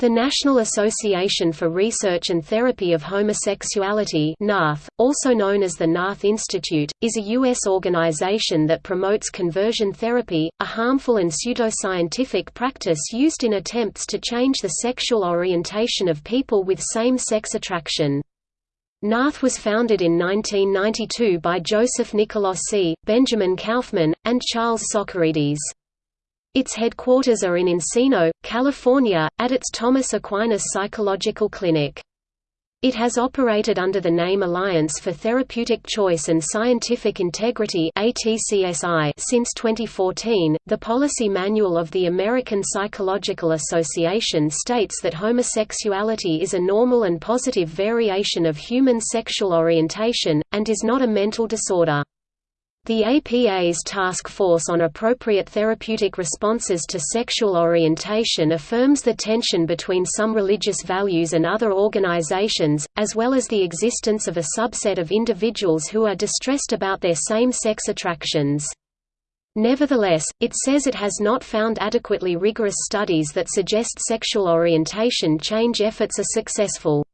The National Association for Research and Therapy of Homosexuality also known as the NARTH Institute, is a U.S. organization that promotes conversion therapy, a harmful and pseudoscientific practice used in attempts to change the sexual orientation of people with same-sex attraction. NARTH was founded in 1992 by Joseph Nicolosi, Benjamin Kaufman, and Charles Socarides. Its headquarters are in Encino, California, at its Thomas Aquinas Psychological Clinic. It has operated under the name Alliance for Therapeutic Choice and Scientific Integrity since 2014. The policy manual of the American Psychological Association states that homosexuality is a normal and positive variation of human sexual orientation and is not a mental disorder. The APA's Task Force on Appropriate Therapeutic Responses to Sexual Orientation affirms the tension between some religious values and other organizations, as well as the existence of a subset of individuals who are distressed about their same-sex attractions. Nevertheless, it says it has not found adequately rigorous studies that suggest sexual orientation change efforts are successful.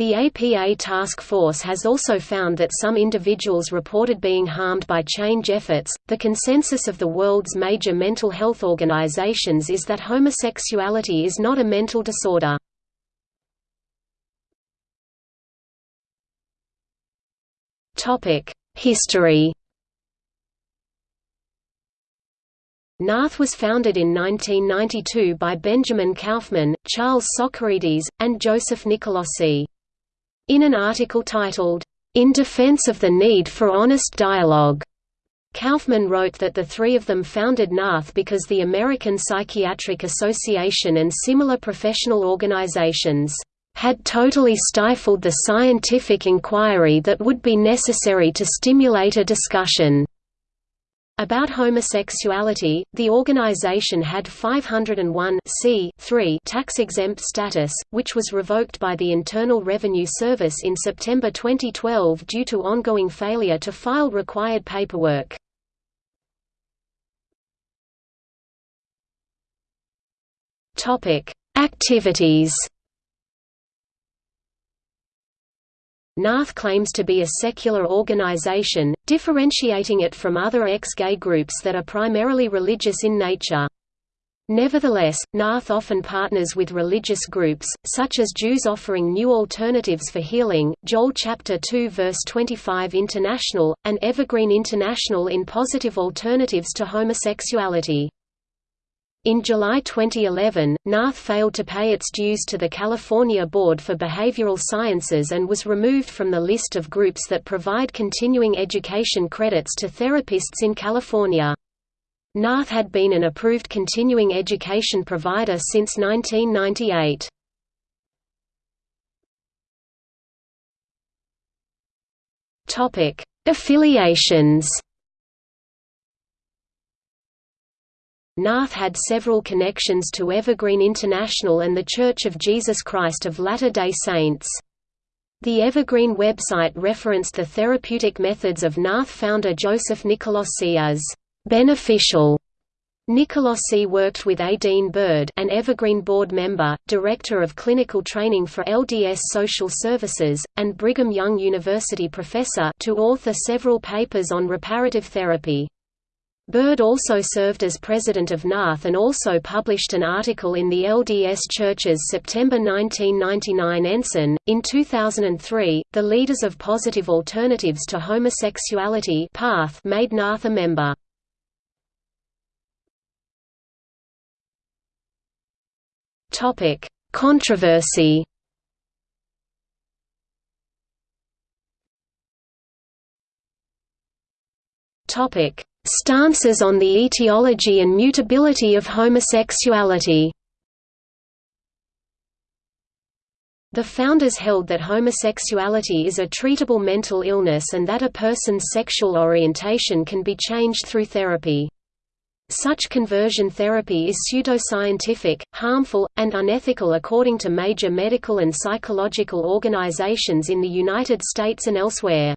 The APA task force has also found that some individuals reported being harmed by change efforts. The consensus of the world's major mental health organizations is that homosexuality is not a mental disorder. Topic: History. NARTH was founded in 1992 by Benjamin Kaufman, Charles Socarides, and Joseph Nicolosi. In an article titled, In Defense of the Need for Honest Dialogue, Kaufman wrote that the three of them founded NARTH because the American Psychiatric Association and similar professional organizations had totally stifled the scientific inquiry that would be necessary to stimulate a discussion. About homosexuality, the organization had 501 tax-exempt status, which was revoked by the Internal Revenue Service in September 2012 due to ongoing failure to file required paperwork. Activities NARTH claims to be a secular organization, differentiating it from other ex-gay groups that are primarily religious in nature. Nevertheless, NARTH often partners with religious groups, such as Jews offering new alternatives for healing, Joel chapter 2 verse 25 International, and Evergreen International in positive alternatives to homosexuality. In July 2011, NARTH failed to pay its dues to the California Board for Behavioral Sciences and was removed from the list of groups that provide continuing education credits to therapists in California. NARTH had been an approved continuing education provider since 1998. Affiliations NARTH had several connections to Evergreen International and The Church of Jesus Christ of Latter-day Saints. The Evergreen website referenced the therapeutic methods of NARTH founder Joseph Nicolosi as beneficial. Nicolosi worked with A. Dean Byrd an Evergreen board member, Director of Clinical Training for LDS Social Services, and Brigham Young University professor to author several papers on reparative therapy. Byrd also served as president of NARTH and also published an article in the LDS Church's September 1999 Ensign. In 2003, the Leaders of Positive Alternatives to Homosexuality PATH made NARTH a member. Topic: Controversy. Topic: Stances on the etiology and mutability of homosexuality The founders held that homosexuality is a treatable mental illness and that a person's sexual orientation can be changed through therapy. Such conversion therapy is pseudoscientific, harmful, and unethical according to major medical and psychological organizations in the United States and elsewhere.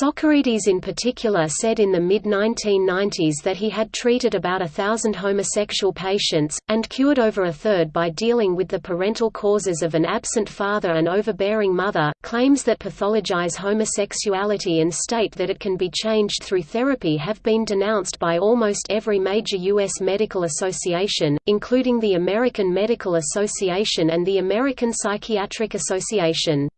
Socarides in particular said in the mid-1990s that he had treated about a thousand homosexual patients, and cured over a third by dealing with the parental causes of an absent father and overbearing mother. Claims that pathologize homosexuality and state that it can be changed through therapy have been denounced by almost every major U.S. medical association, including the American Medical Association and the American Psychiatric Association.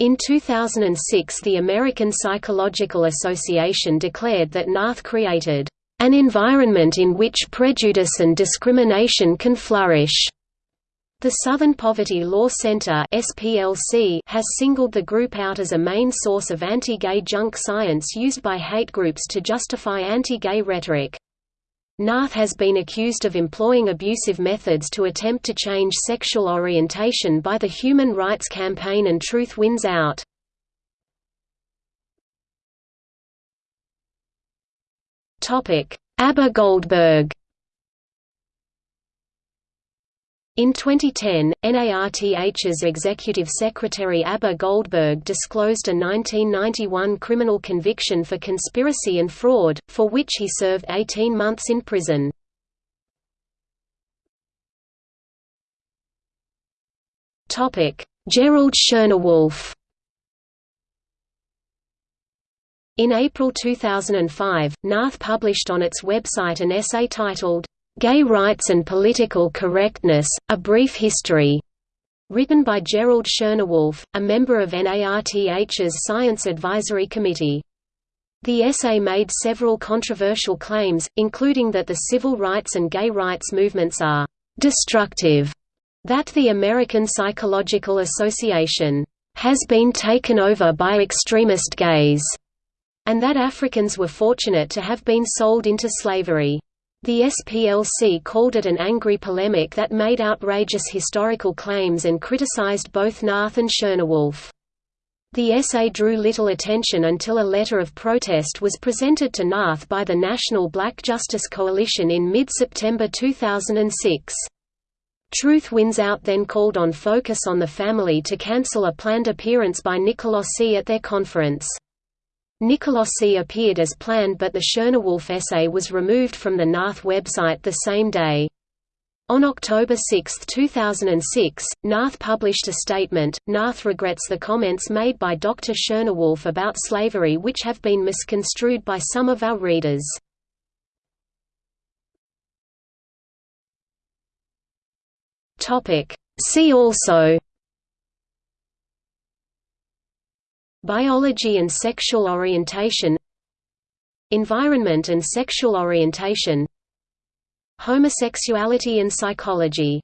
In 2006 the American Psychological Association declared that NARTH created an environment in which prejudice and discrimination can flourish. The Southern Poverty Law Center (SPLC) has singled the group out as a main source of anti-gay junk science used by hate groups to justify anti-gay rhetoric. NARTH has been accused of employing abusive methods to attempt to change sexual orientation by the Human Rights Campaign and Truth Wins Out. Abba Goldberg In 2010, NARTH's executive secretary Abba Goldberg disclosed a 1991 criminal conviction for conspiracy and fraud, for which he served 18 months in prison. Gerald Schoenewolf In April 2005, NARTH published on its website an essay titled, Gay Rights and Political Correctness, A Brief History, written by Gerald Schoenewolf, a member of NARTH's Science Advisory Committee. The essay made several controversial claims, including that the civil rights and gay rights movements are «destructive», that the American Psychological Association «has been taken over by extremist gays», and that Africans were fortunate to have been sold into slavery. The SPLC called it an angry polemic that made outrageous historical claims and criticized both NARTH and Schoenewolf. The essay drew little attention until a letter of protest was presented to NARTH by the National Black Justice Coalition in mid-September 2006. Truth Wins Out then called on Focus on the Family to cancel a planned appearance by Nicolosi at their conference. Nicolosi appeared as planned but the Schoenewolf essay was removed from the NARTH website the same day. On October 6, 2006, NARTH published a statement. NARTH regrets the comments made by Dr. Schoenewolf about slavery which have been misconstrued by some of our readers. See also Biology and sexual orientation Environment and sexual orientation Homosexuality and psychology